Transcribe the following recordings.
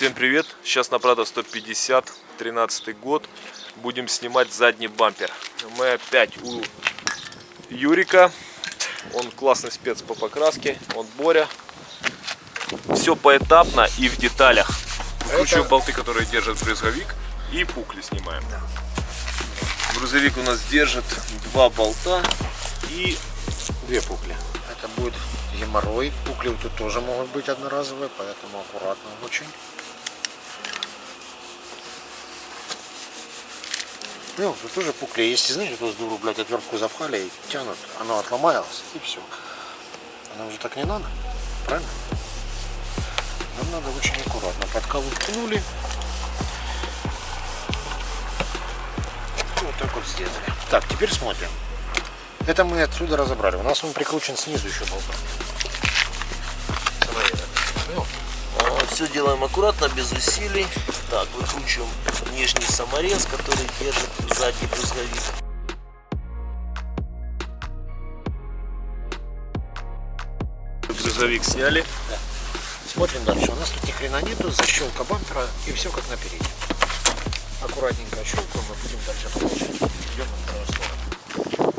Всем привет! Сейчас на Прада 150, 13 год. Будем снимать задний бампер. Мы опять у Юрика. Он классный спец по покраске. Он Боря. Все поэтапно и в деталях. Выкручиваем Это- болты, которые держат брызговик. И пукли снимаем. Грузовик у нас держит два болта и две пукли. Это будет геморрой. Пукли тут тоже могут быть одноразовые, поэтому аккуратно очень. Ну, тут тоже пукли. Если, знаете, тут с дуру, блядь, отвертку запхали и тянут, оно отломалось, и все. Оно уже так не надо, правильно? Нам надо очень аккуратно. Подкалу ткнули. Вот так вот сделали. Так, теперь смотрим. Это мы отсюда разобрали. У нас он прикручен снизу еще болтом. Все делаем аккуратно, без усилий. Так, выкручиваем нижний саморез, который держит задний брызговик. Брызговик сняли. Смотрим дальше. У нас тут ни хрена нету, защелка бампера и все как на переднем. Аккуратненько щелкаем и будем дальше продолжать. Идем на вторую сторону.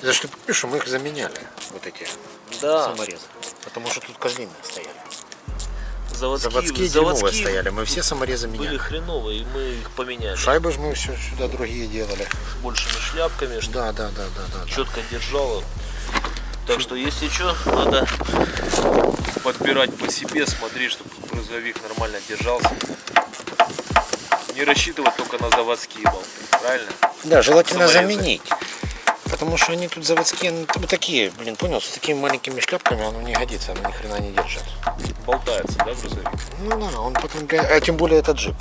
Это что что мы их заменяли, вот эти Да, саморезы. Потому что тут козлиные стояли. Заводские, Заводские, дерьмовые стояли. Мы все саморезы были меняли. хреновые, и мы их поменяли. Шайбы же мы все сюда другие делали. С большими шляпками, чтобы Да, да, да, да, да. да. четко держало. Так что, если что, надо подбирать по себе, смотреть, чтобы брызговик нормально держался. Не рассчитывать только на заводские болты, правильно? Да, желательно Саморезы. заменить. Потому что они тут заводские, ну, вот такие, блин, понял, с такими маленькими шляпками оно не годится, оно ни хрена не держит. Болтается, да, брызговик? Ну да, он потом, а тем более это джип.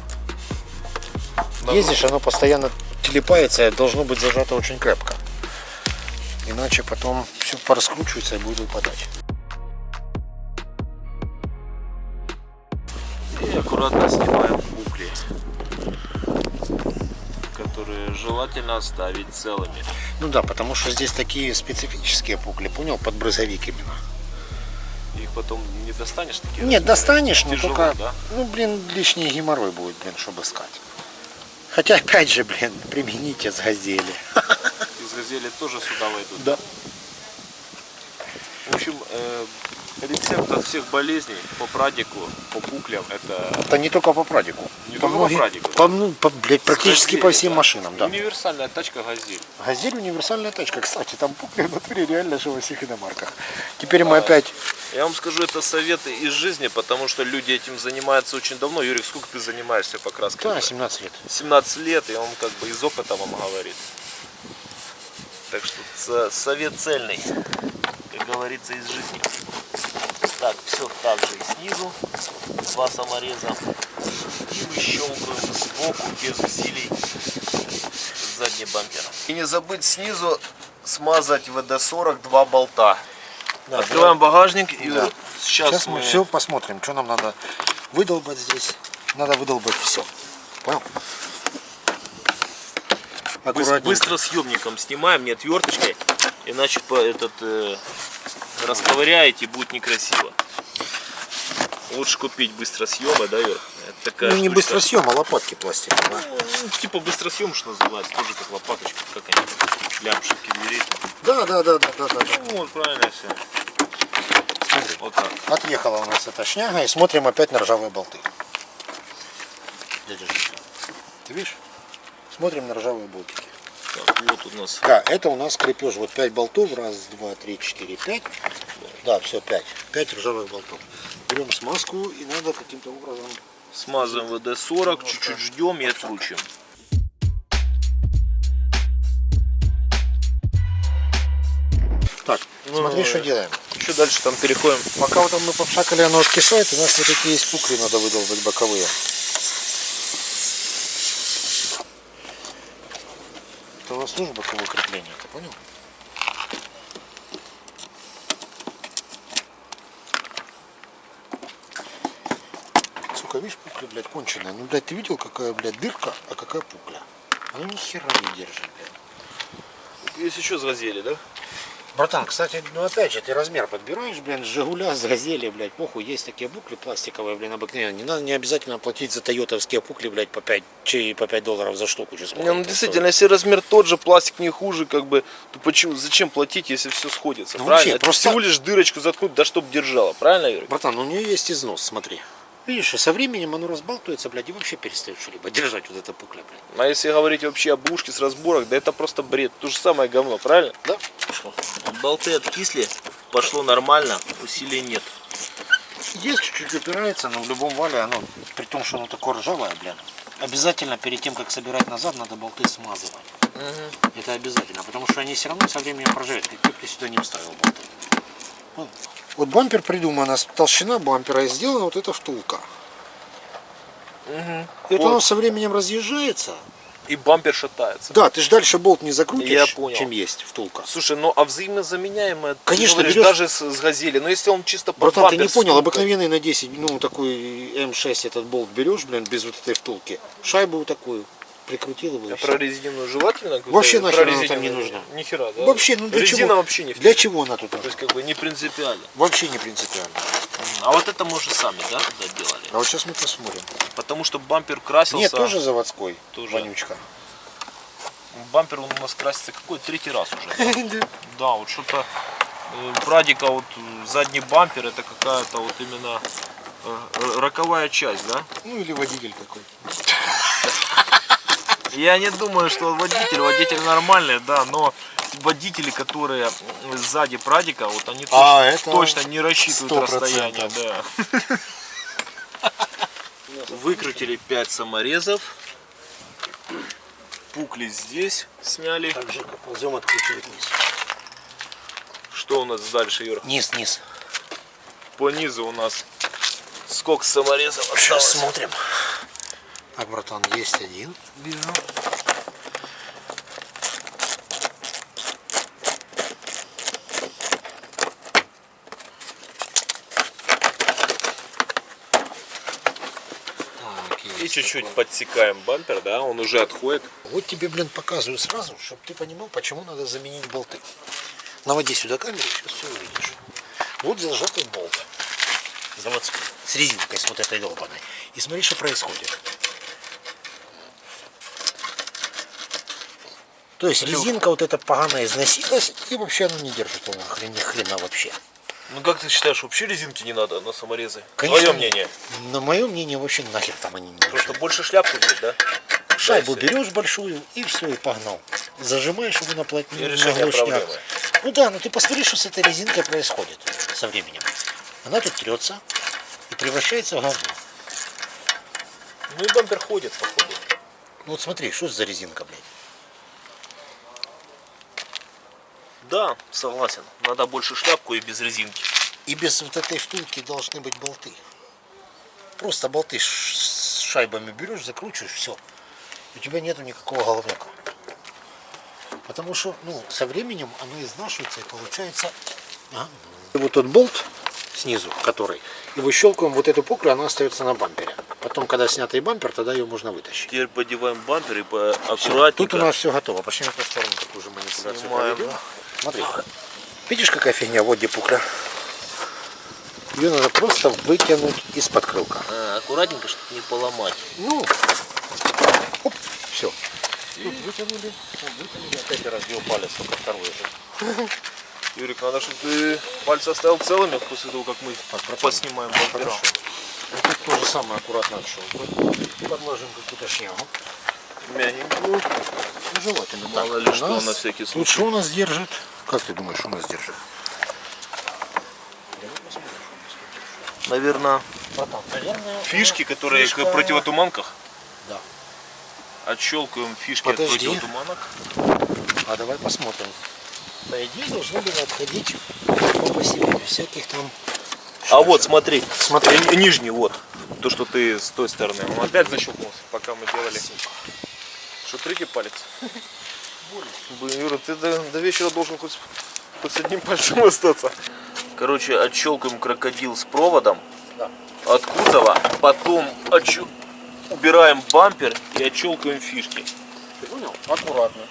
Да. Ездишь, оно постоянно телепается, должно быть зажато очень крепко. Иначе потом все пораскручивается и будет выпадать. И аккуратно снимаем букли, которые желательно оставить целыми. Ну да, потому что здесь такие специфические пукли, понял, под брызговик именно. Их потом не достанешь такие? Нет, достанешь, но Тяжело, только, да? ну блин, лишний геморрой будет, блин, чтобы искать. Хотя, опять же, блин, примените с газели. Из газели тоже сюда войдут. Да. В общем, э, рецепт от всех болезней по прадику, по буклям, это Это не только по прадику. Не только по прадику. По, ну, по, блядь, практически по газели, всем да. машинам, да. универсальная тачка газель. Газель универсальная тачка. Кстати, там пукли в натуре реально же во всех иномарках. Теперь мы опять... Я вам скажу, это советы из жизни, потому что люди этим занимаются очень давно. Юрий, сколько ты занимаешься покраской? Да, 17 лет. 17 лет, и он как бы из опыта вам говорит. Так что совет цельный, как говорится, из жизни. Так, все так же и снизу, два самореза. И выщелкиваем сбоку, без усилий, задний бампер. И не забыть снизу смазать ВД-40 два болта. Да, Открываем багажник и Да. сейчас, Сейчас мы все посмотрим, что нам надо выдолбать здесь. Надо выдолбать все. Понял? Аккуратненько. Быстро съемником снимаем, не отверточкой, иначе по этот э, расковыряете, будет некрасиво. Лучше купить быстросъемы, да, Юр? Это такая Ну, не штучка. быстро съем, а лопатки пластиковые. Ну, типа быстросъем, что называется, тоже как лопаточка, как они, лямшевки дверей. Да, да, да, да, да, да. Ну, вот правильно все. Смотри. Вот так. Отъехала у нас эта шняга и смотрим опять на ржавые болты. Дядя Ты видишь? Смотрим на ржавые болтики. Так, вот у нас Да, это у нас крепеж. Вот 5 болтов. Раз, два, три, четыре, пять. Да, все, 5. 5 ржавых болтов. Берем смазку и надо каким-то образом... смазываем ВД-40, чуть-чуть ждем и откручиваем. Так, смотри, что делаем. Еще дальше там переходим. Пока вот там мы попшакали, оно откисает, у нас вот такие есть пукли, надо выдолбать боковые. Тоже боковое крепление, ты понял? Сука, видишь, пукля, блядь, конченая. Ну, блядь, ты видел, какая, блядь, дырка, а какая пукля? Она ни хера не держит, блядь. Если что, сгазели, да? Братан, кстати, ну опять же, ты размер подбираешь, блин, с Жигуля, с Газели, блядь, похуй, есть такие букли пластиковые, блин, обыкновенные. Не надо, не обязательно платить за тойотовские пукли, блядь, по 5, чи по 5 долларов за штуку. сколько Не, ну действительно, если размер тот же, пластик не хуже, как бы, то почему, зачем платить, если все сходится? Ну, правильно? вообще, просто- всего лишь дырочку заткнуть, да чтоб держала, правильно, Юрий? Братан, ну у нее есть износ, смотри. Видишь, со временем оно разбалтывается, блядь, и вообще перестает что-либо держать вот эта пукля, блядь. А если говорить вообще об ушке с разборок, да это просто бред. То же самое говно, правильно? Да? Болты откисли, пошло нормально, усилий нет. Есть чуть-чуть упирается, но в любом вале оно, при том, что оно такое ржавое, блин, обязательно перед тем, как собирать назад, надо болты смазывать. Это обязательно, потому что они все равно со временем проживают, как ты сюда не вставил болты. Вот. Бампер придумана, толщина бампера и сделана вот эта втулка. И вот Вот. оно со временем разъезжается. И бампер шатается. Да, ты же дальше болт не закрутишь, Я понял. чем есть втулка. Слушай, ну а взаимозаменяемое, Конечно, говоришь, берешь- даже с, с газели. Но если он чисто под Братан, ты не понял, обыкновенный на 10, ну такой М6 этот болт берешь, блин, без вот этой втулки. Шайбу такую прикрутил его. А про резиновую желательно? Вообще нахер она там не нужна. Ни хера, да? Вообще, ну для Резина чего? вообще не Для чего она тут? То есть как бы не принципиально. Вообще не принципиально. А вот это мы уже сами, да, туда делали? А вот сейчас мы посмотрим. Потому что бампер красился. Нет, тоже заводской. Тоже. Вонючка. Бампер он у нас красится какой? Третий раз уже. Да, Да, вот что-то Прадика вот э, задний бампер это какая-то вот именно э, э, роковая часть, да? Ну или водитель какой. Я не думаю, что водитель, водитель нормальный, да, но водители, которые сзади Прадика, вот они точно, А, это точно не рассчитывают 100%. расстояние, да. Выкрутили 5 саморезов. Пукли здесь сняли. Так же, как ползем откручивать низ. Что у нас дальше, Юр? Низ, низ. По низу у нас сколько саморезов Сейчас осталось? смотрим. Так, братан, есть один. Вижу. И чуть-чуть подсекаем бампер, да, он уже отходит. Вот тебе, блин, показываю сразу, чтобы ты понимал, почему надо заменить болты. Наводи сюда камеру, сейчас все увидишь. Вот зажатый болт. Заводской. С резинкой, с вот этой долбаной. И смотри, что происходит. То есть резинка вот эта поганая износилась, и вообще она не держит она хрен, ни хрена вообще. Ну как ты считаешь, вообще резинки не надо на саморезы? Конечно, Твое мнение. На мое мнение, вообще нахер там они не нужны. Просто больше шляпку взять, да? Шайбу Да, берешь большую и все, и погнал. Зажимаешь его на плотнину, И на глушняк. Ну да, ну ты посмотри, что с этой резинкой происходит со временем. Она тут трется и превращается в говно. Ну и бампер ходит, походу. Ну вот смотри, что за резинка, блядь? Да, согласен. Надо больше шляпку и без резинки. И без вот этой втулки должны быть болты. Просто болты с шайбами берешь, закручиваешь, все. У тебя нету никакого головняка. Потому что, ну, со временем оно изнашивается и получается... Ага. И вот тот болт снизу, который, и выщелкиваем вот эту пуклю, она остается на бампере. Потом, когда снятый бампер, тогда ее можно вытащить. Теперь подеваем бампер и по- Всё, аккуратненько. Тут у нас все готово. Пошли на сторону такую же манипуляцию Снимаем. проведем. Смотри. Видишь, какая фигня? Вот где пукля. Ее надо просто вытянуть из-под крылка. А, аккуратненько, чтобы не поломать. Ну, оп, все. Тут вытянули, вот вытянули, опять разбил палец, только второй же. Юрик, надо, чтобы ты пальцы оставил целыми после того, как мы поснимаем бампера. Хорошо. Вот тут то же самое аккуратно отщелкиваем. Подложим какую-то шнягу. Мягенькую. Ну, желательно. Мало ли что, на всякий Тут случай. что у нас держит? Как ты думаешь, что у нас держит? Давай посмотрим, что у нас тут держит. Наверное, Братан, наверное, фишки, которые фишка- к противотуманках. Да. Отщелкиваем фишки Подожди. от противотуманок. А давай посмотрим. По идее должны были отходить по посередине всяких там. А вот, смотри. Смотри. Э, Нижний, вот. То, что ты с той стороны. Он опять защелкнулся, пока мы делали. Что, третий палец? Блин, Юра, ты до, до вечера должен хоть, хоть с одним пальцем остаться. Короче, отщелкаем крокодил с проводом Да. от кузова, потом отщел- убираем бампер и отщелкиваем фишки. Ты понял? Аккуратно.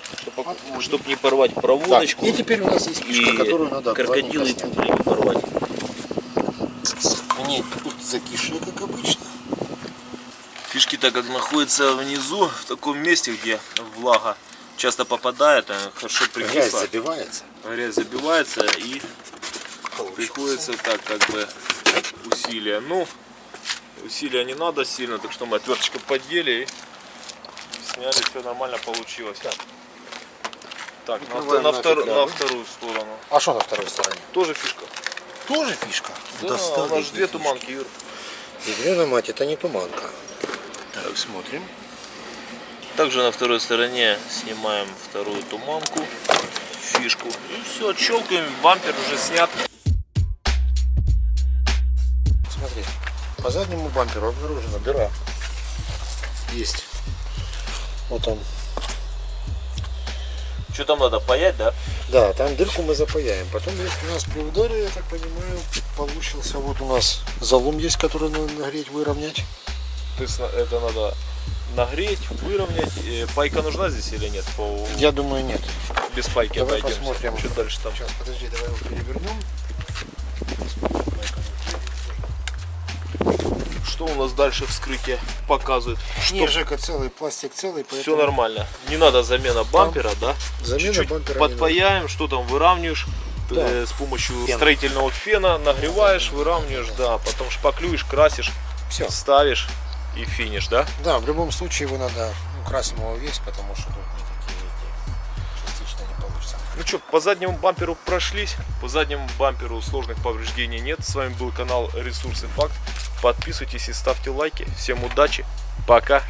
Чтобы не порвать Так, проводочку и теперь у нас есть фишка, и которую надо крокодилы и кубли не порвать. Они тут закишли, как обычно. Фишки так как находятся внизу, в таком месте, где влага часто попадает, а хорошо Грязь прикисла, забивается. грязь забивается и приходится так как бы усилия. Ну, усилия не надо сильно, так что мы отверточкой поддели и сняли, все нормально получилось. Так, на, Открываем на, нафиг втор- на вторую сторону. А что на второй стороне? Тоже фишка. Тоже фишка. Да, Достали у нас две фишки. туманки, Юр. Ядрена мать, это не туманка. Так, смотрим. Также на второй стороне снимаем вторую туманку, фишку. И все, отщелкаем, бампер уже снят. Смотри, по заднему бамперу обнаружена дыра. Есть. Вот он. Что там надо, паять, да? Да, там дырку мы запаяем. Потом есть у нас при ударе, я так понимаю, получился вот у нас залом есть, который надо нагреть, выровнять. То есть это надо нагреть, выровнять. Э, Пайка нужна здесь или нет? По... Я думаю, нет. Без пайки Давай обойдемся. посмотрим. Что дальше там? Сейчас, подожди, давай его перевернем. Что у нас дальше вскрытие показывает? Не, Жека целый, пластик целый, Все поэтому нормально. Не надо замена бампера, да? замена Чуть-чуть бампера не надо. подпаяем, что там выравниваешь. Да. э, с помощью Фен. строительного фена нагреваешь, выравниваешь, да, потом шпаклюешь, красишь, Все. ставишь и финиш, да? Да, в любом случае его надо, ну, красим его весь, потому что тут никакие эти частично не получится. Ну что, по заднему бамперу прошлись, по заднему бамперу сложных повреждений нет. С вами был канал Ресурсы Факт. Подписывайтесь и ставьте лайки. Всем удачи, пока!